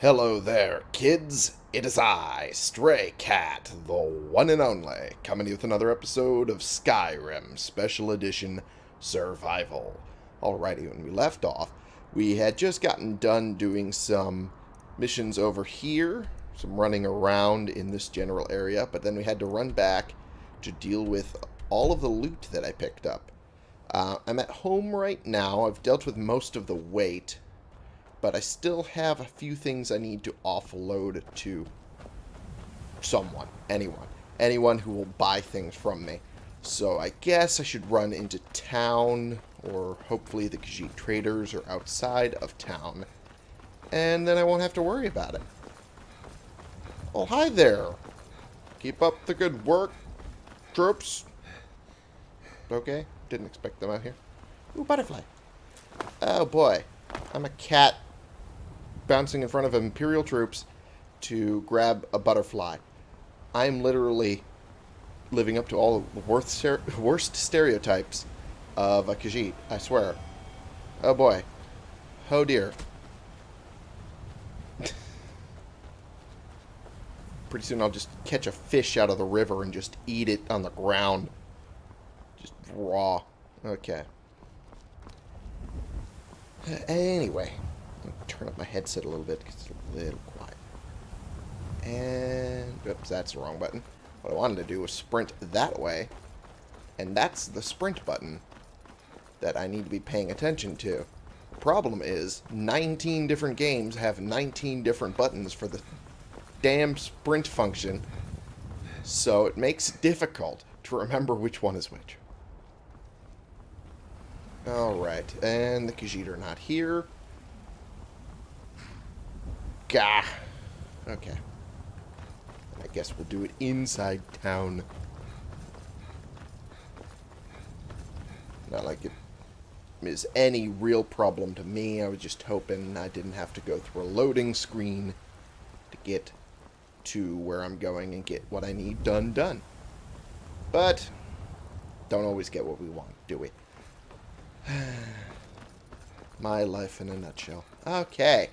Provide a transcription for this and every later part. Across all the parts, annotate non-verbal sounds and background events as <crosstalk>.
Hello there, kids. It is I, Stray Cat, the one and only, coming to you with another episode of Skyrim Special Edition Survival. Alrighty, when we left off, we had just gotten done doing some missions over here, some running around in this general area, but then we had to run back to deal with all of the loot that I picked up. Uh, I'm at home right now. I've dealt with most of the weight but I still have a few things I need to offload to someone, anyone, anyone who will buy things from me. So I guess I should run into town, or hopefully the Khajiit traders are outside of town, and then I won't have to worry about it. Oh, hi there. Keep up the good work, troops. Okay, didn't expect them out here. Ooh, butterfly. Oh boy, I'm a cat bouncing in front of Imperial troops to grab a butterfly. I'm literally living up to all the worst, <laughs> worst stereotypes of a Khajiit, I swear. Oh boy. Oh dear. <laughs> Pretty soon I'll just catch a fish out of the river and just eat it on the ground. Just raw. Okay. Anyway, turn up my headset a little bit because it's a little quiet. And, oops, that's the wrong button. What I wanted to do was sprint that way. And that's the sprint button that I need to be paying attention to. The problem is, 19 different games have 19 different buttons for the damn sprint function. So it makes it difficult to remember which one is which. Alright, and the Khajiit are not here. Gah. Okay. And I guess we'll do it inside town. Not like it is any real problem to me. I was just hoping I didn't have to go through a loading screen to get to where I'm going and get what I need done done. But don't always get what we want, do we? <sighs> My life in a nutshell. Okay.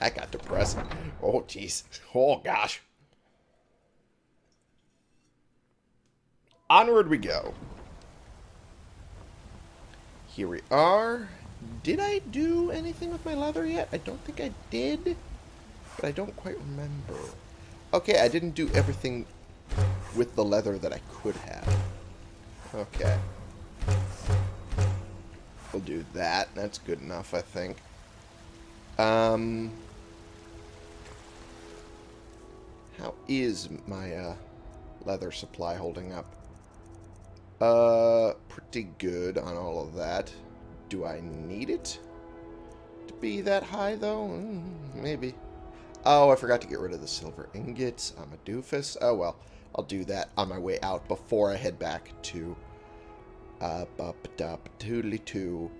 That got depressing. Oh, jeez. Oh, gosh. Onward we go. Here we are. Did I do anything with my leather yet? I don't think I did, but I don't quite remember. Okay, I didn't do everything with the leather that I could have. Okay. We'll do that. That's good enough, I think. Um, how is my uh, leather supply holding up? Uh, pretty good on all of that. Do I need it to be that high, though? Mm, maybe. Oh, I forgot to get rid of the silver ingots. I'm a doofus. Oh, well. I'll do that on my way out before I head back to uh, up, up, toodly two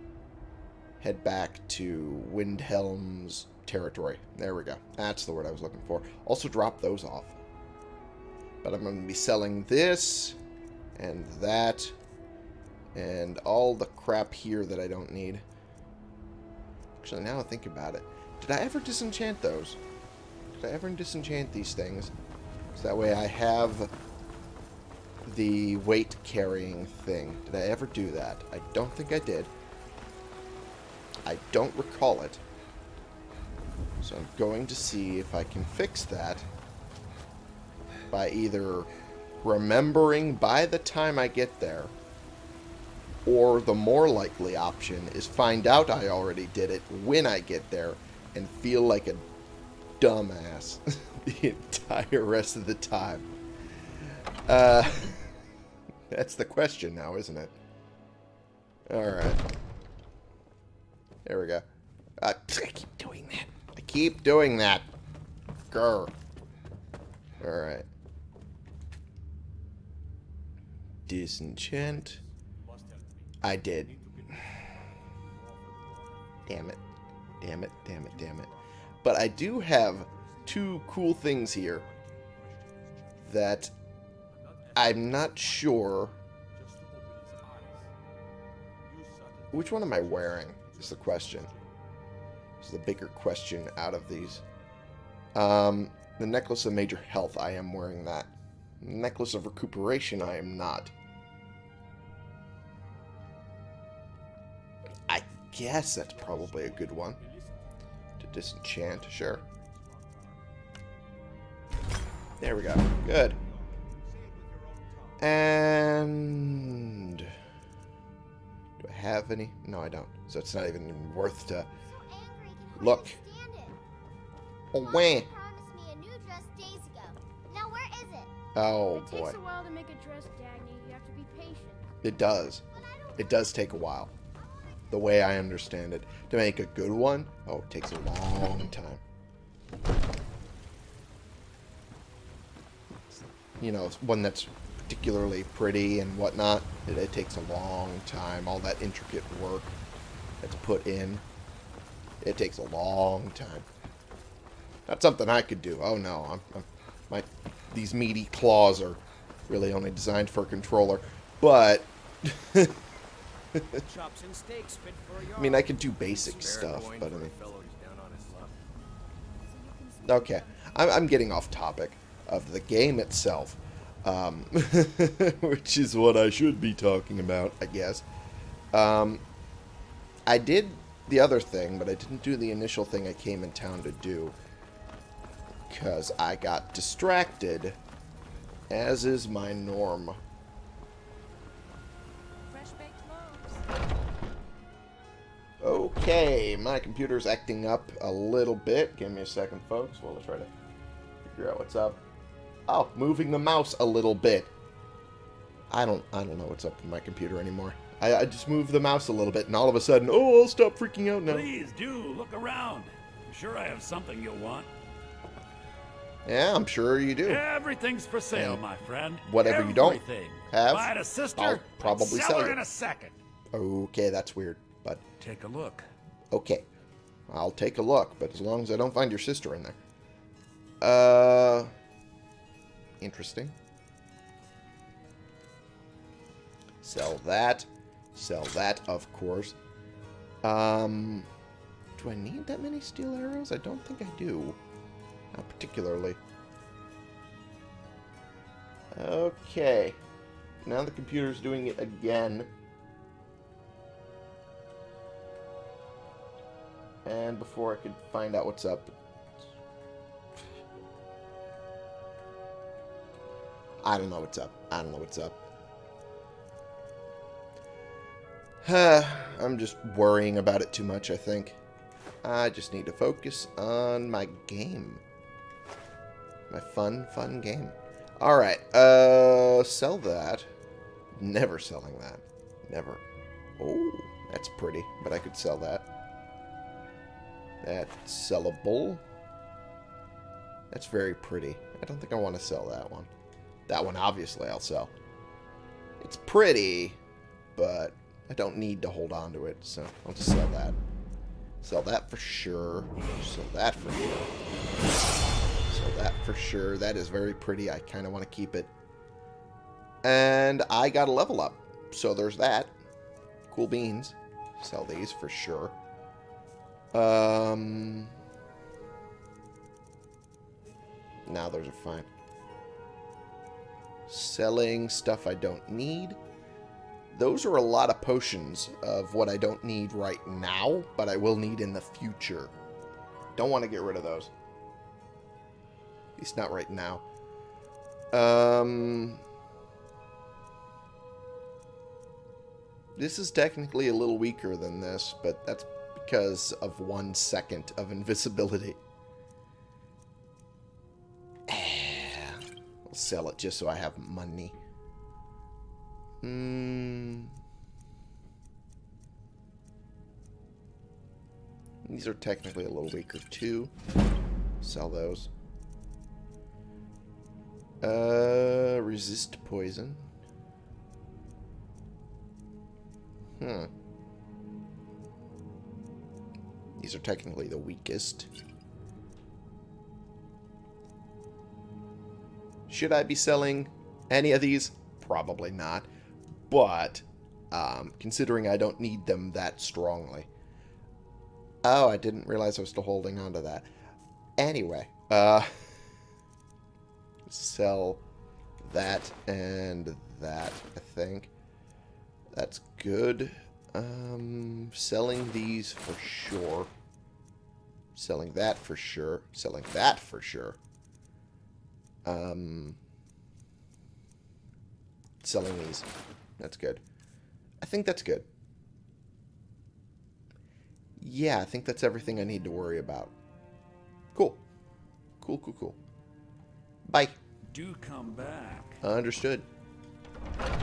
head back to Windhelm's territory. There we go. That's the word I was looking for. Also drop those off. But I'm going to be selling this and that and all the crap here that I don't need. Actually, now I think about it. Did I ever disenchant those? Did I ever disenchant these things? So that way I have the weight carrying thing. Did I ever do that? I don't think I did. I don't recall it. So I'm going to see if I can fix that by either remembering by the time I get there or the more likely option is find out I already did it when I get there and feel like a dumbass <laughs> the entire rest of the time. Uh, <laughs> that's the question now, isn't it? Alright. There we go. Uh, I keep doing that. I keep doing that. Grr. Alright. Disenchant. I did. Damn it. Damn it, damn it, damn it. But I do have two cool things here that I'm not sure... Which one am I wearing? Is the question. This is the bigger question out of these. Um, the Necklace of Major Health, I am wearing that. Necklace of Recuperation, I am not. I guess that's probably a good one. To disenchant, sure. There we go. Good. And... Do I have any? No, I don't. So it's not even worth to... Look. Oh, wah. Oh, it boy. takes a while to make a dress, Dagny. You have to be patient. It does. It does take a while. The way I understand it. To make a good one, oh, it takes a long time. You know, one that's particularly pretty and whatnot, it, it takes a long time. All that intricate work that's put in, it takes a long time. Not something I could do. Oh no, I'm, I'm my these meaty claws are really only designed for a controller. But <laughs> Chops and steaks fit for a I mean, I could do basic stuff, but I mean, okay, I'm, I'm getting off topic of the game itself, um, <laughs> which is what I should be talking about, I guess. Um, I did the other thing, but I didn't do the initial thing I came in town to do because I got distracted, as is my norm. Okay, my computer's acting up a little bit. Give me a second, folks, while I try to figure out what's up. Oh, moving the mouse a little bit. I don't I don't know what's up with my computer anymore. I, I just moved the mouse a little bit, and all of a sudden, oh, I'll stop freaking out now. Please do look around. I'm sure I have something you'll want. Yeah, I'm sure you do. Everything's for sale, And my friend. whatever you don't Everything. have, Buy it a sister. I'll probably sell, sell you. in a second. Okay, that's weird, but Take a look. okay. I'll take a look, but as long as I don't find your sister in there. Uh, interesting. Sell that. Sell that, of course. Um, do I need that many steel arrows? I don't think I do. Not particularly. Okay. Now the computer's doing it again. And before I could find out what's up... I don't know what's up. I don't know what's up. I'm just worrying about it too much, I think. I just need to focus on my game. My fun, fun game. Alright, uh, sell that. Never selling that. Never. Oh, that's pretty, but I could sell that. That's sellable. That's very pretty. I don't think I want to sell that one. That one, obviously, I'll sell. It's pretty, but I don't need to hold on to it, so I'll just sell that. Sell that for sure. Sell that for sure. Sell that for sure. That is very pretty. I kind of want to keep it. And I got a level up. So there's that. Cool beans. Sell these for sure. Um. Now those are fine. Selling stuff I don't need. Those are a lot of potions of what I don't need right now, but I will need in the future. Don't want to get rid of those. At least not right now. Um, this is technically a little weaker than this, but that's because of one second of invisibility. Sell it just so I have money. Hmm. These are technically a little weaker too. Sell those. Uh, resist poison. Hmm. These are technically the weakest. Should I be selling any of these? Probably not. But, um, considering I don't need them that strongly. Oh, I didn't realize I was still holding on to that. Anyway, uh, sell that and that, I think. That's good. Um, selling these for sure. Selling that for sure. Selling that for sure. Um, selling these. That's good. I think that's good. Yeah, I think that's everything I need to worry about. Cool. Cool, cool, cool. Bye. Do come back. Understood.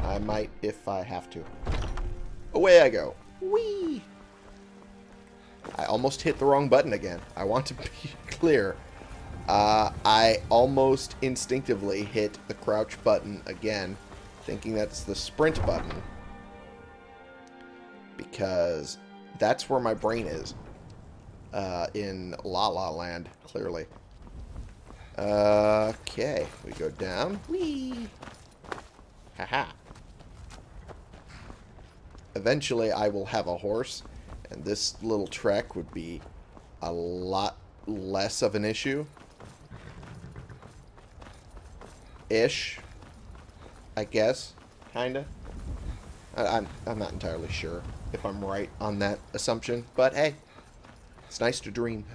I might if I have to. Away I go. Whee! I almost hit the wrong button again. I want to be <laughs> clear. Uh, I almost instinctively hit the crouch button again, thinking that's the sprint button. Because that's where my brain is. Uh, in La La Land, clearly. Okay, we go down. Whee! Haha. Eventually, I will have a horse, and this little trek would be a lot less of an issue. Ish. I guess. Kinda. I, I'm, I'm not entirely sure if I'm right on that assumption, but hey, it's nice to dream.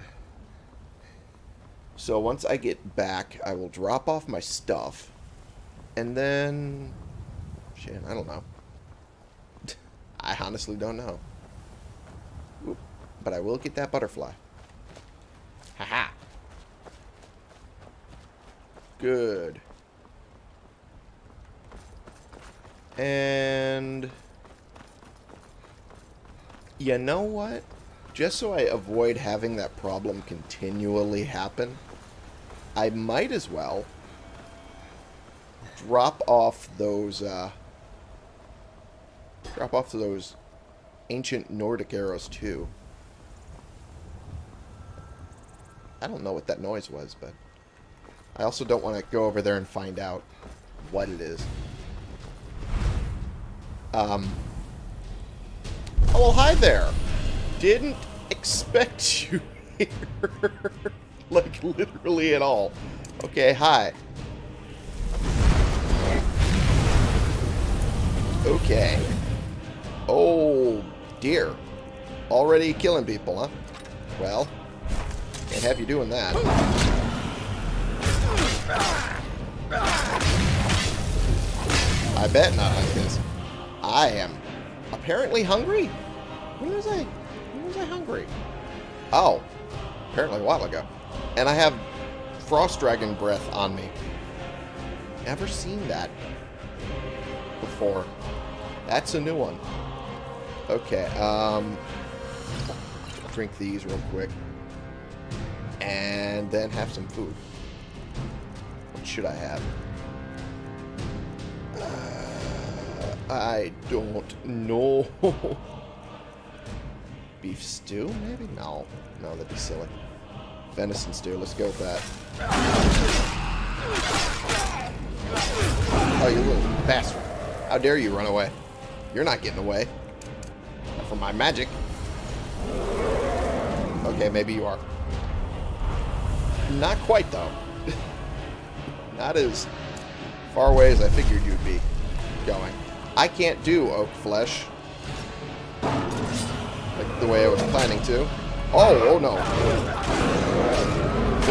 So once I get back, I will drop off my stuff, and then... Shit, I don't know. <laughs> I honestly don't know. Oop. But I will get that butterfly. Haha. Good. And... You know what? Just so I avoid having that problem continually happen, I might as well drop off those, uh, drop off those ancient Nordic arrows too. I don't know what that noise was, but I also don't want to go over there and find out what it is. Um, oh, well, hi there. Didn't expect <laughs> you here. like, literally at all. Okay, hi. Okay. Oh, dear. Already killing people, huh? Well, can't have you doing that. I bet not, because I am apparently hungry. When was I? When was I hungry? Oh, apparently a while ago. And I have frost dragon breath on me. Never seen that before. That's a new one. Okay, um... Drink these real quick. And then have some food. What should I have? I don't know. <laughs> Beef stew, maybe? No. No, that'd be silly. Venison stew, let's go with that. Oh, you little bastard. How dare you run away? You're not getting away. Not from my magic. Okay, maybe you are. Not quite, though. <laughs> not as far away as I figured you'd be going. I can't do oak flesh. Like the way I was planning to. Oh, oh no.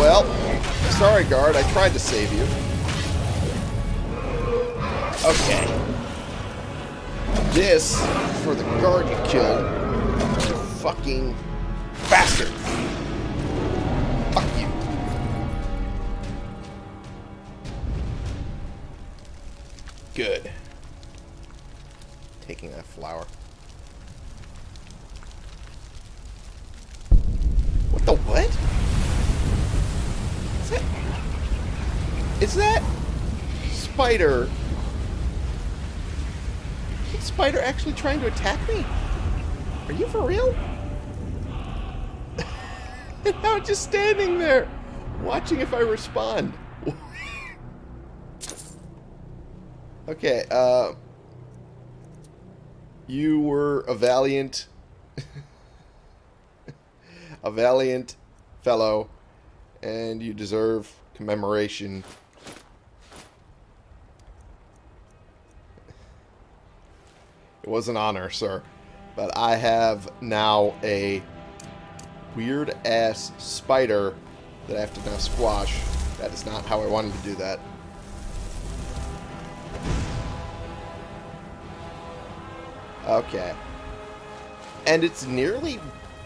Well, sorry, guard. I tried to save you. Okay. This for the guard you killed. Fucking bastard. Flower. What the what? Is that... Is that... Spider... Is Spider actually trying to attack me? Are you for real? <laughs> I'm just standing there, watching if I respond. <laughs> okay, uh... You were a valiant... <laughs> a valiant fellow, and you deserve commemoration. It was an honor, sir. But I have now a weird-ass spider that I have to now squash. That is not how I wanted to do that. Okay. And it's nearly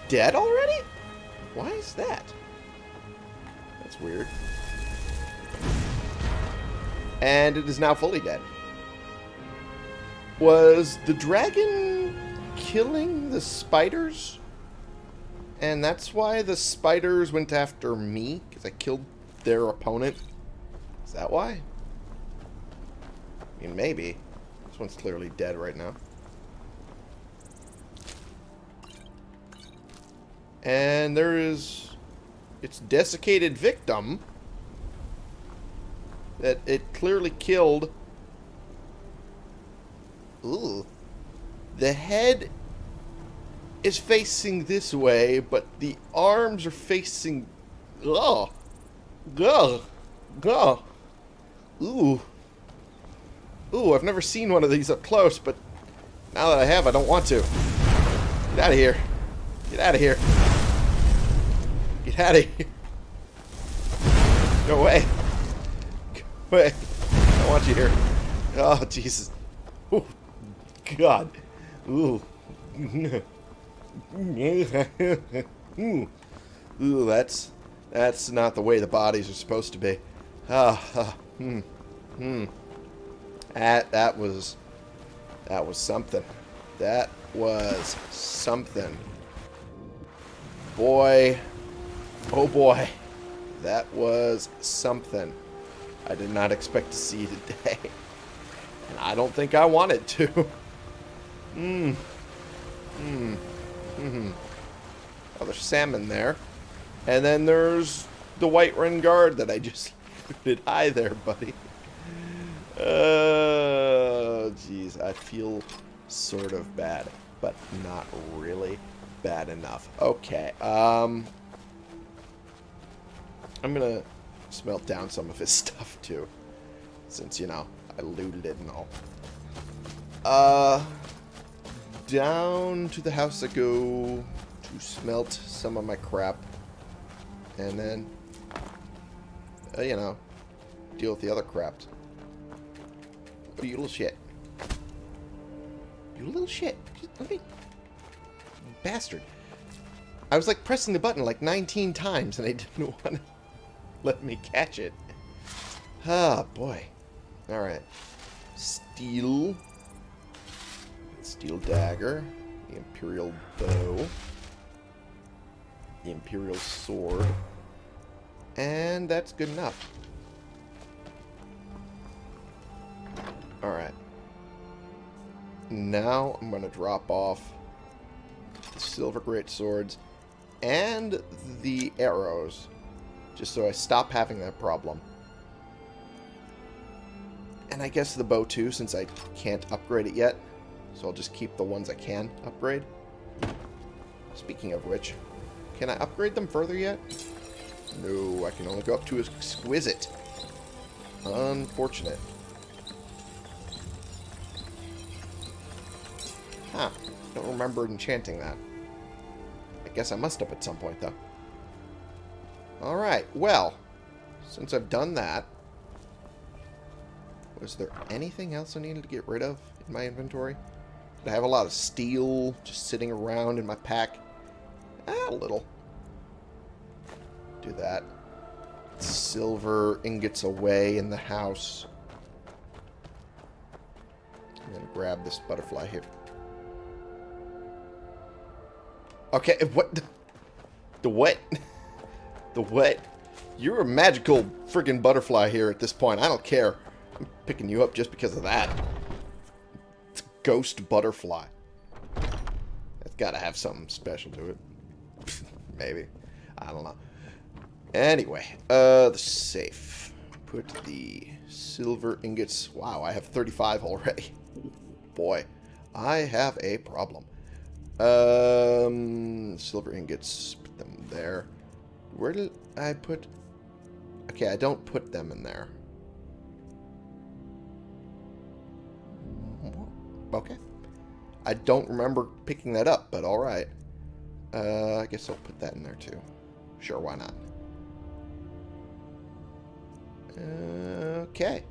dead already? Why is that? That's weird. And it is now fully dead. Was the dragon killing the spiders? And that's why the spiders went after me? Because I killed their opponent? Is that why? I mean, maybe. This one's clearly dead right now. And there is its desiccated victim that it clearly killed. Ooh. The head is facing this way, but the arms are facing... Ugh. Ugh. Ugh. Ooh. Ooh, I've never seen one of these up close, but now that I have, I don't want to. Get out of here. Get out of here. Get out of here. Go away. Go away. I don't want you here. Oh, Jesus. Ooh. God. Ooh. Ooh, that's that's not the way the bodies are supposed to be. Ah, ah hmm, hmm. That that was that was something. That was something. Boy, oh boy, that was something. I did not expect to see today, and I don't think I wanted to. <laughs> Hmm. Hmm. Hmm. Oh, there's salmon there. And then there's the Whiterun Guard that I just <laughs> looted. Hi there, buddy. Oh, jeez. I feel sort of bad, but not really bad enough. Okay. Um, I'm to smelt down some of his <laughs> stuff, too. Since, you know, I looted it and all. Uh, down to the house I go to smelt some of my crap. And then, uh, you know, deal with the other crap. Oh, you little shit. You little shit. Let me... Bastard. I was like pressing the button like 19 times and I <laughs> didn't want to <laughs> let me catch it. Ah, boy. Alright. Steel. Steel dagger. The Imperial bow. The Imperial sword. And that's good enough. Alright. Now I'm going to drop off the silver great swords and the arrows. Just so I stop having that problem. And I guess the bow too, since I can't upgrade it yet. So I'll just keep the ones I can upgrade. Speaking of which, can I upgrade them further yet? No, I can only go up to exquisite. Unfortunate. Huh. Don't remember enchanting that. I guess I must have at some point, though. Alright, well, since I've done that, was there anything else I needed to get rid of in my inventory? Did I have a lot of steel just sitting around in my pack? Ah, a little. Do that. Silver ingots away in the house. I'm going to grab this butterfly here. Okay, <laughs> what? The, the what? <laughs> the what? You're a magical freaking butterfly here at this point. I don't care. I'm picking you up just because of that. It's ghost butterfly. That's got to have something special to it. <laughs> Maybe. I don't know. Anyway, uh, the safe. Put the silver ingots. Wow, I have 35 already. <laughs> Boy, I have a problem. Um, silver ingots, put them there. Where did I put... Okay, I don't put them in there. Okay. I don't remember picking that up, but alright. Uh, I guess I'll put that in there too. Sure, why not? Okay.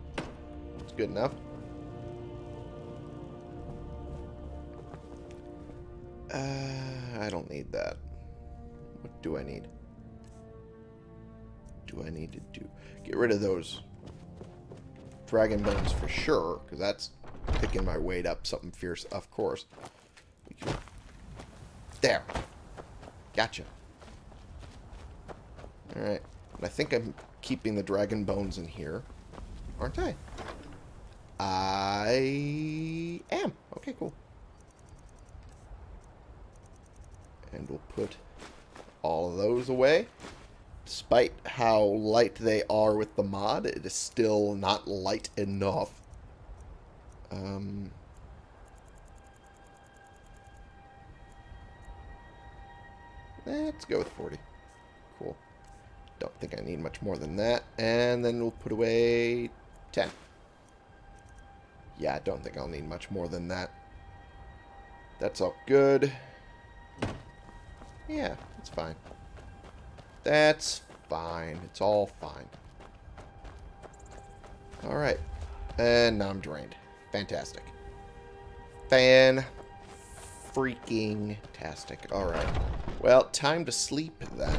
That's good enough. Uh, I don't need that. What do I need? Do I need to do? Get rid of those dragon bones for sure, because that's picking my weight up something fierce, of course. There. Gotcha. Alright. I think I'm keeping the dragon bones in here. Aren't I? I am. Okay, cool. And we'll put all of those away. Despite how light they are with the mod, it is still not light enough. Um, let's go with 40. Cool. Don't think I need much more than that. And then we'll put away 10. Yeah, I don't think I'll need much more than that. That's all good. Yeah, it's fine. That's fine. It's all fine. Alright. And now I'm drained. Fantastic. Fan freaking tastic. Alright. Well, time to sleep then.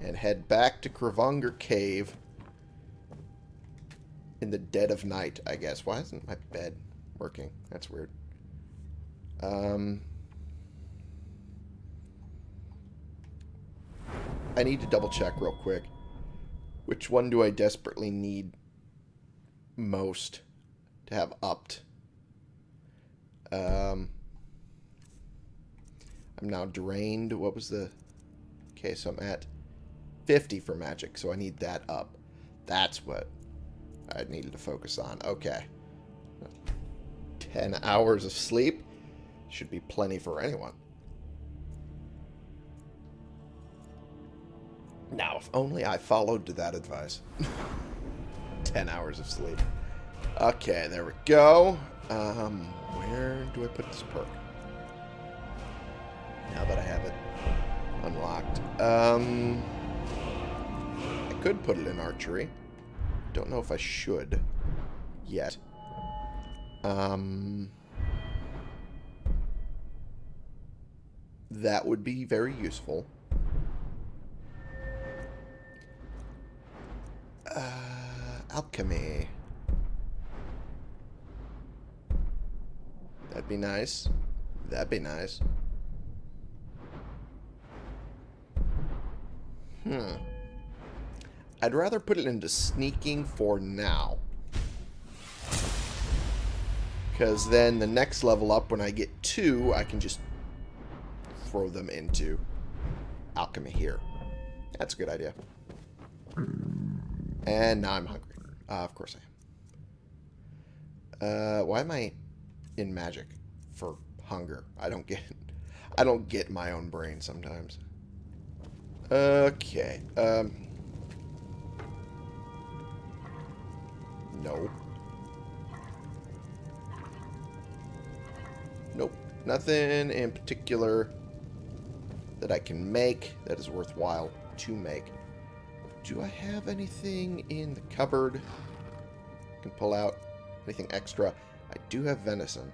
And head back to Kravanger Cave. In the dead of night, I guess. Why isn't my bed working? That's weird. Um... I need to double check real quick. Which one do I desperately need most to have upped? Um, I'm now drained. What was the... Okay, so I'm at 50 for magic, so I need that up. That's what I needed to focus on. Okay. 10 hours of sleep should be plenty for anyone. Now, if only I followed to that advice. <laughs> 10 hours of sleep. Okay, there we go. Um, where do I put this perk? Now that I have it unlocked. Um, I could put it in archery. Don't know if I should yet. Um, that would be very useful. Alchemy. That'd be nice. That'd be nice. Hmm. I'd rather put it into sneaking for now. Because then the next level up, when I get two, I can just throw them into alchemy here. That's a good idea. And now I'm hungry. Uh, of course I am. Uh, why am I in magic for hunger? I don't get... <laughs> I don't get my own brain sometimes. Okay. Um. No. Nope. Nothing in particular that I can make that is worthwhile to make. Do I have anything in the cupboard? I can pull out anything extra. I do have venison.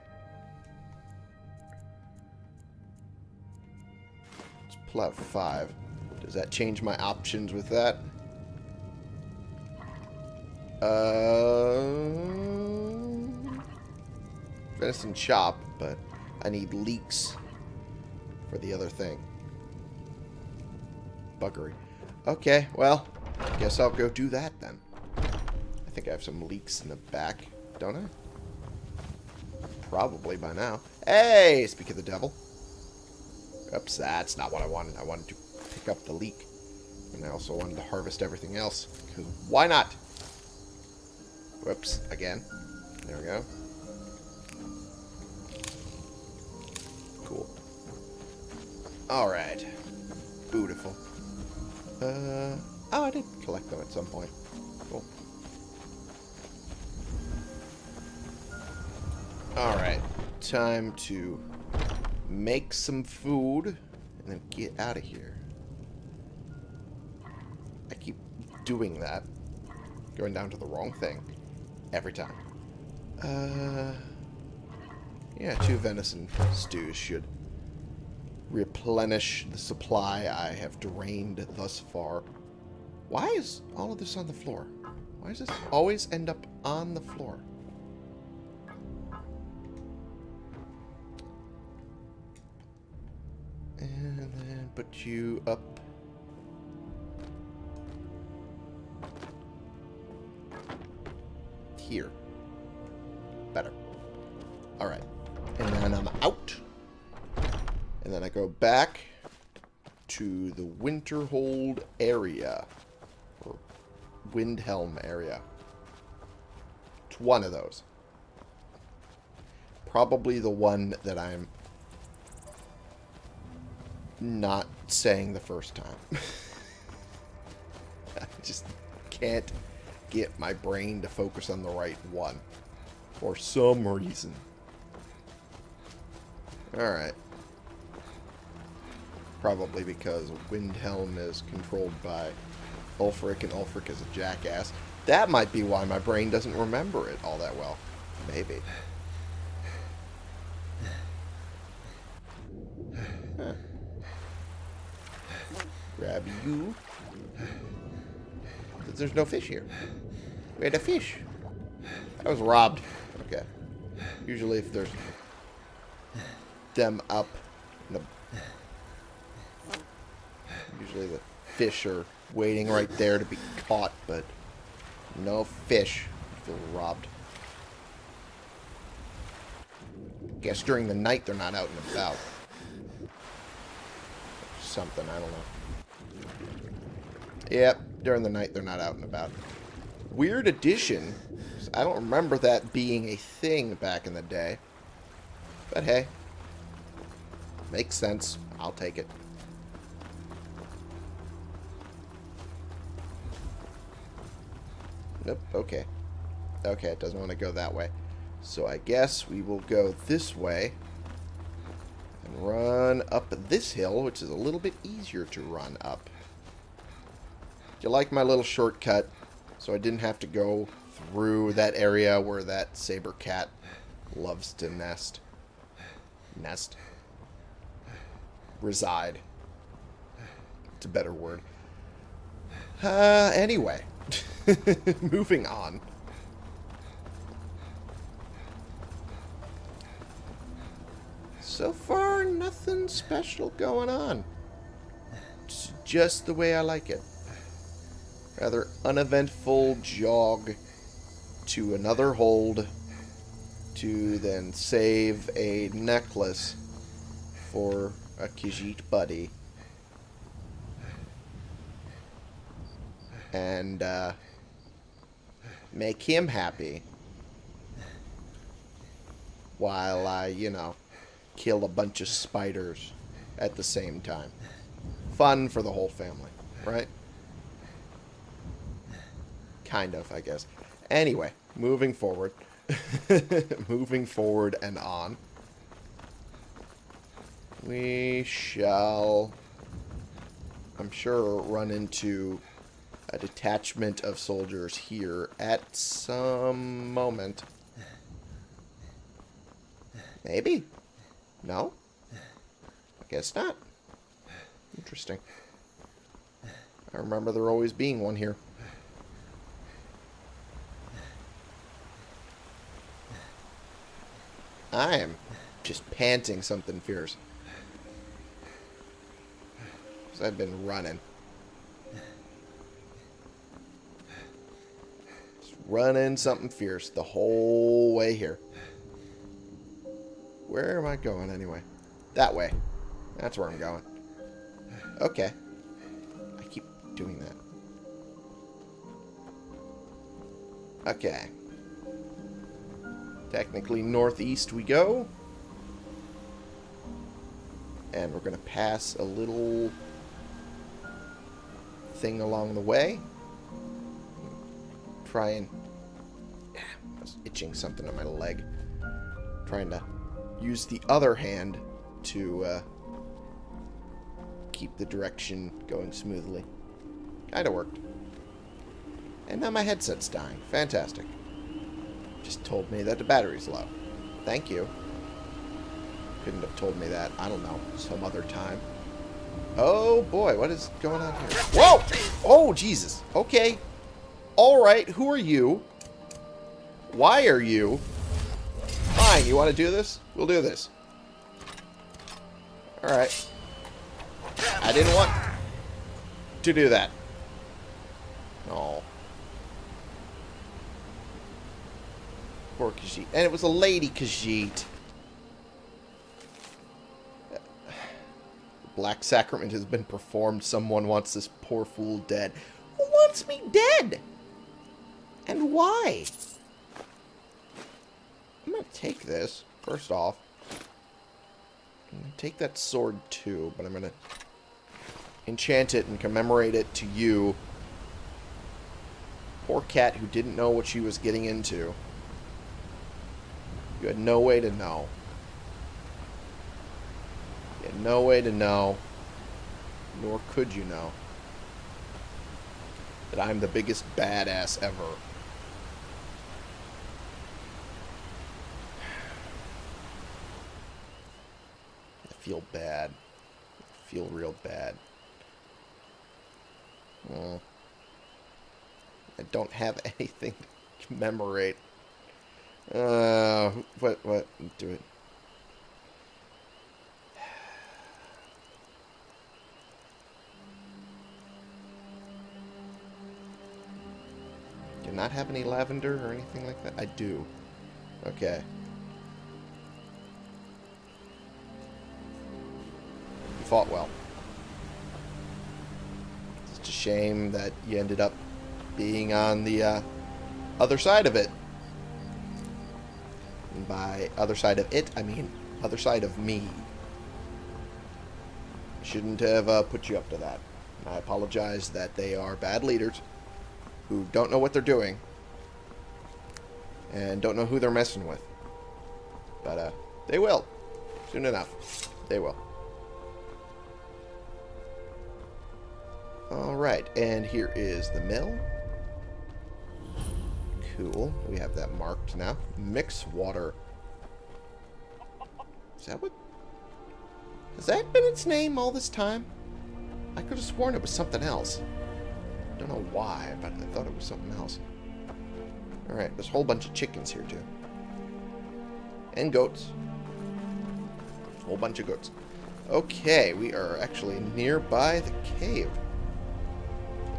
Let's pull out five. Does that change my options with that? Uh, venison chop, but I need leeks for the other thing. Buggery. Okay, well, guess I'll go do that then. I think I have some leeks in the back, don't I? Probably by now. Hey, speak of the devil. Oops, that's not what I wanted. I wanted to pick up the leek. And I also wanted to harvest everything else. Because why not? Whoops, again. There we go. Cool. Alright. Beautiful. Uh, oh, I did collect them at some point. Cool. Alright, time to make some food and then get out of here. I keep doing that. Going down to the wrong thing. Every time. Uh, yeah, two venison stews should replenish the supply I have drained thus far. Why is all of this on the floor? Why does this always end up on the floor? And then put you up. Here. Better. Alright. And then I'm out. And then I go back to the Winterhold area. Windhelm area. It's one of those. Probably the one that I'm not saying the first time. <laughs> I just can't get my brain to focus on the right one. For some reason. Alright. Probably because Windhelm is controlled by Ulfric, and Ulfric is a jackass. That might be why my brain doesn't remember it all that well. Maybe. Huh. Grab you. There's no fish here. We had a fish. I was robbed. Okay. Usually if there's them up Usually the fish are waiting right there to be caught, but no fish. I feel robbed. Guess during the night they're not out and about. Something, I don't know. Yep, during the night they're not out and about. Weird addition. I don't remember that being a thing back in the day. But hey. Makes sense. I'll take it. Nope, okay. Okay, it doesn't want to go that way. So I guess we will go this way. And run up this hill, which is a little bit easier to run up. You like my little shortcut, so I didn't have to go through that area where that saber cat loves to nest. Nest. Reside. It's a better word. Uh, anyway. <laughs> Moving on. So far, nothing special going on. It's just the way I like it. Rather uneventful jog to another hold to then save a necklace for a Khajiit buddy. And, uh, make him happy. While I, you know, kill a bunch of spiders at the same time. Fun for the whole family, right? Kind of, I guess. Anyway, moving forward. <laughs> moving forward and on. We shall, I'm sure, run into a detachment of soldiers here at some moment. Maybe. No? I guess not. Interesting. I remember there always being one here. I am just panting something fierce. Because I've been running. Running something fierce the whole way here. Where am I going anyway? That way. That's where I'm going. Okay. I keep doing that. Okay. Technically northeast we go. And we're going to pass a little thing along the way. Try and... I was itching something on my leg. Trying to use the other hand to uh, keep the direction going smoothly. Kinda worked. And now my headset's dying. Fantastic. Just told me that the battery's low. Thank you. Couldn't have told me that, I don't know, some other time. Oh boy, what is going on here? Whoa! Oh, Jesus. Okay. Alright, who are you? Why are you? Fine, you want to do this? We'll do this. Alright. I didn't want to do that. Oh. Poor Khajiit. And it was a lady Khajiit. Black Sacrament has been performed. Someone wants this poor fool dead. Who wants me dead? And why? I'm going to take this, first off. Take that sword too, but I'm going to enchant it and commemorate it to you. Poor cat who didn't know what she was getting into. You had no way to know. You had no way to know, nor could you know, that I'm the biggest badass ever. I feel bad. I feel real bad. I don't have <laughs> anything to commemorate. Uh, what, what, do it. <sighs> Do not have any lavender or anything like that? I do. Okay. Fought well. It's a shame that you ended up being on the uh, other side of it. And by other side of it, I mean other side of me. Shouldn't have uh, put you up to that. I apologize that they are bad leaders who don't know what they're doing and don't know who they're messing with. But uh, they will. Soon enough. Alright, and here is the mill. Cool. We have that marked now. Mixwater. Is that what... Has that been its name all this time? I could have sworn it was something else. Don't know why, but I thought it was something else. Alright, there's a whole bunch of chickens here, too. And goats. Whole bunch of goats. Okay, we are actually nearby the cave.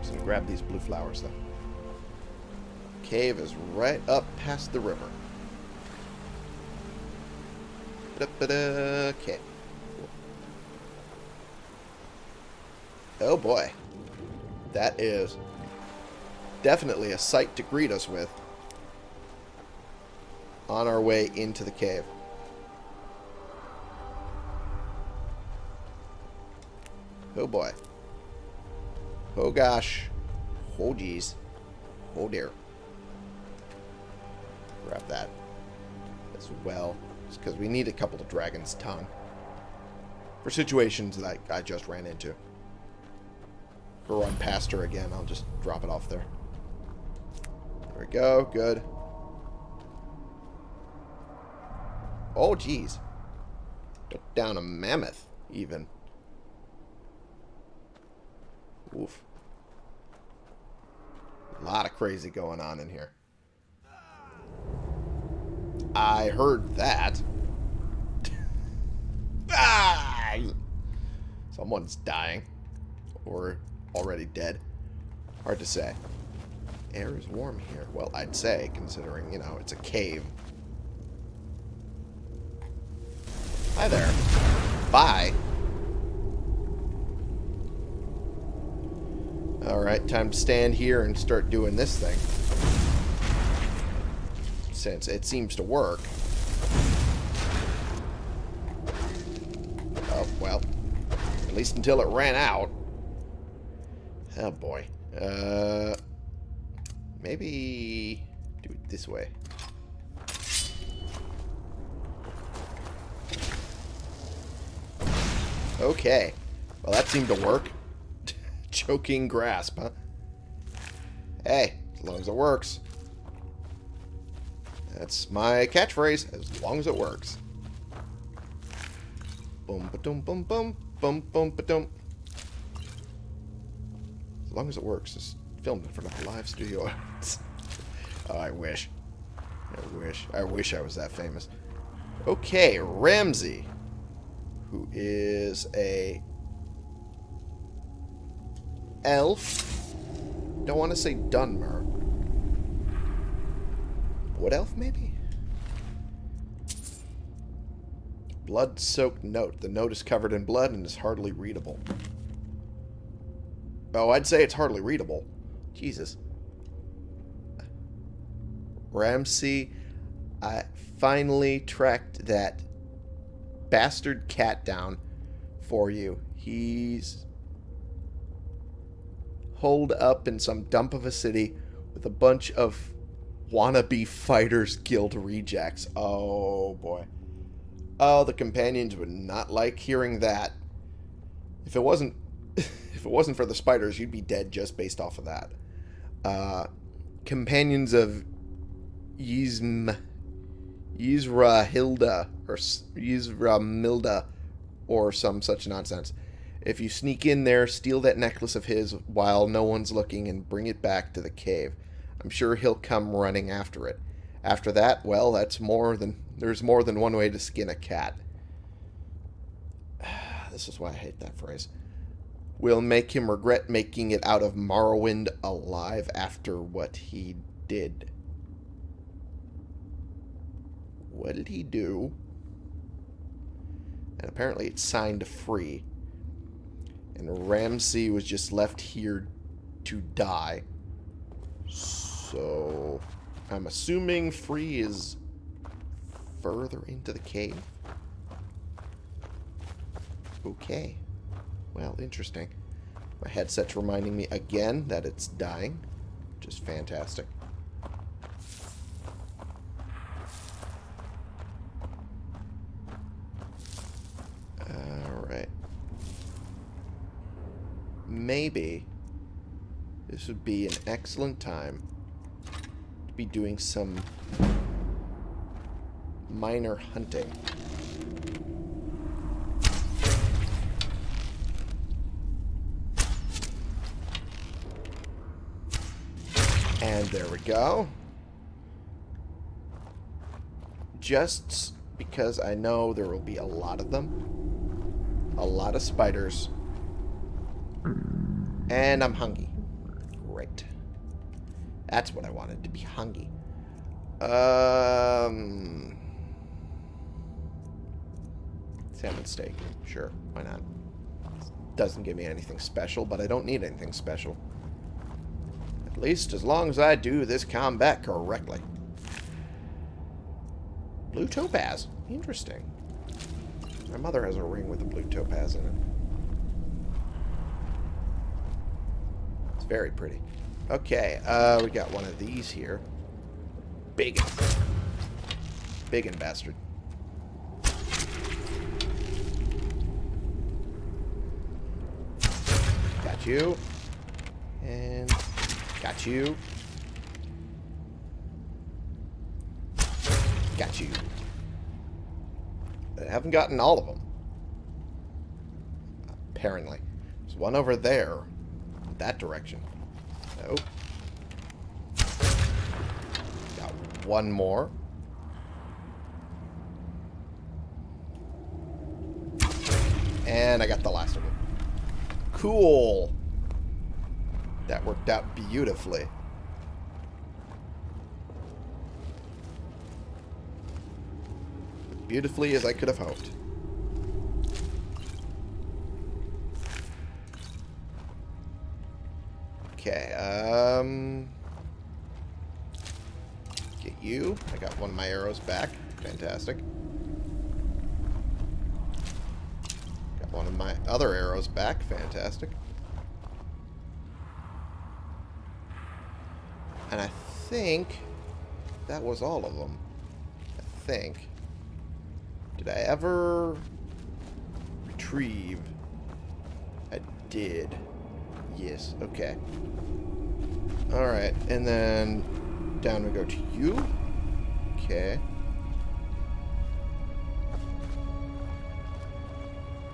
Gonna grab these blue flowers, though. Cave is right up past the river. Okay. Oh boy. That is definitely a sight to greet us with on our way into the cave. Oh boy. Oh gosh. Oh geez. Oh dear. Grab that as well. Just because we need a couple of Dragon's Tongue. For situations that I just ran into. We run past her again, I'll just drop it off there. There we go. Good. Oh, geez. Took down a mammoth, even. Oof. A lot of crazy going on in here. I heard that. <laughs> ah! Someone's dying. Or already dead. Hard to say. Air is warm here. Well, I'd say, considering, you know, it's a cave. Hi there. Bye. Time to stand here and start doing this thing. Since it seems to work. Oh, well. At least until it ran out. Oh boy. Uh, maybe do it this way. Okay. Well, that seemed to work. Choking grasp, huh? Hey, as long as it works. That's my catchphrase, as long as it works. Boom, ba-dum, boom, boom, boom, boom, ba-dum. As long as it works. It's filmed in front of a live studio <laughs> audience. oh, I wish. I wish. I wish I was that famous. Okay, Ramsey, who is a elf. Don't want to say Dunmer. Wood elf, maybe? Blood-soaked note. The note is covered in blood and is hardly readable. Oh, I'd say it's hardly readable. Jesus. Ramsey, I finally tracked that bastard cat down for you. He's holed up in some dump of a city with a bunch of wannabe fighters guild rejects. Oh, boy. Oh, the companions would not like hearing that. If it wasn't <laughs> if it wasn't for the spiders, you'd be dead just based off of that. Uh, companions of Yzm Yzra Hilda or Yzra Milda or some such nonsense. If you sneak in there, steal that necklace of his while no one's looking and bring it back to the cave. I'm sure he'll come running after it. After that, well, that's more than there's more than one way to skin a cat. <sighs> This is why I hate that phrase. We'll make him regret making it out of Morrowind alive after what he did. What did he do? And apparently it's signed free. And Ramsey was just left here to die. So, I'm assuming free is further into the cave. Okay. Well, interesting. My headset's reminding me again that it's dying. Just fantastic. Alright. Maybe this would be an excellent time to be doing some minor hunting. And there we go. Just because I know there will be a lot of them. A lot of spiders. And I'm hungry. Great. That's what I wanted, to be hungry. Um... Salmon steak. Sure, why not? Doesn't give me anything special, but I don't need anything special. At least as long as I do this combat correctly. Blue topaz. Interesting. My mother has a ring with a blue topaz in it. Very pretty. Okay, uh, we got one of these here. Big. Big and bastard. Got you. And got you. Got you. I haven't gotten all of them. Apparently. There's one over there. That direction. Nope. Got one more. And I got the last one. Cool. That worked out beautifully. Beautifully as I could have hoped. Okay, um... Get you. I got one of my arrows back. Fantastic. Got one of my other arrows back. Fantastic. And I think that was all of them. I think. Did I ever retrieve? I did. Yes, okay. Alright, and then down we go to you. Okay.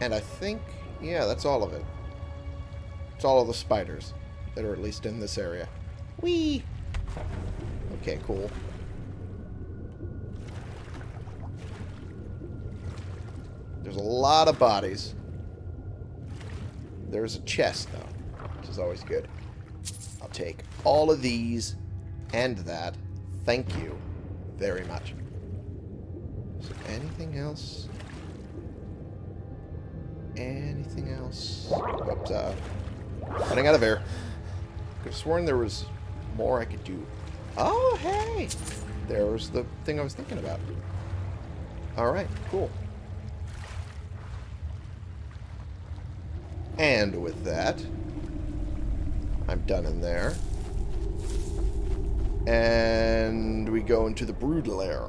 And I think, yeah, that's all of it. It's all of the spiders that are at least in this area. Whee! Okay, cool. There's a lot of bodies. There's a chest, though, is always good. I'll take all of these and that. Thank you very much. Is there anything else? Anything else? Oops, uh, running out of air. Could have sworn there was more I could do. Oh, hey! There was the thing I was thinking about. Alright, cool. And with that, I'm done in there. And we go into the brood lair.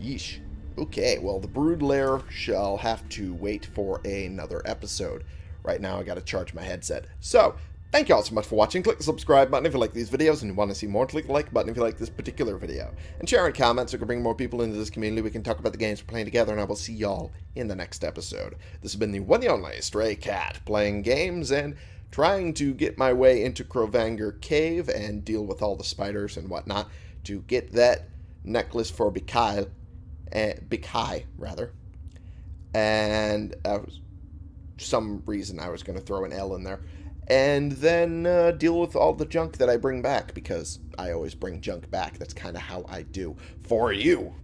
Yeesh. Okay, well, the brood lair shall have to wait for another episode. Right now, I gotta charge my headset. So, thank you all so much for watching. Click the subscribe button if you like these videos and you want to see more. Click the like button if you like this particular video. And share in comments so we can bring more people into this community. We can talk about the games we're playing together, and I will see y'all in the next episode. This has been the one and only Stray Cat, playing games and trying to get my way into Cronvangr Cave and deal with all the spiders and whatnot to get that necklace for Bikail, uh, Bikai, rather. And uh, some reason I was going to throw an L in there. And then uh, deal with all the junk that I bring back, because I always bring junk back. That's kind of how I do. For you.